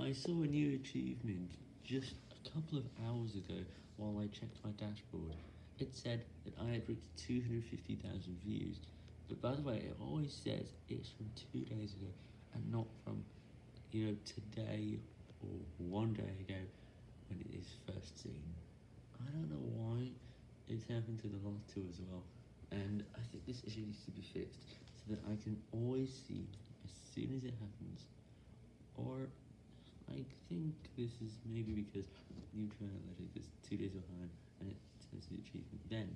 I saw a new achievement just a couple of hours ago while I checked my dashboard. It said that I had reached 250,000 views, but by the way, it always says it's from two days ago and not from, you know, today or one day ago when it is first seen. I don't know why it's happened to the last two as well, and I think this issue needs to be fixed so that I can always see as soon as it happens, or I think this is maybe because you try New Analytics is two days behind and it says the achievement then.